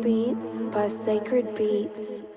Beats by Sacred Beats.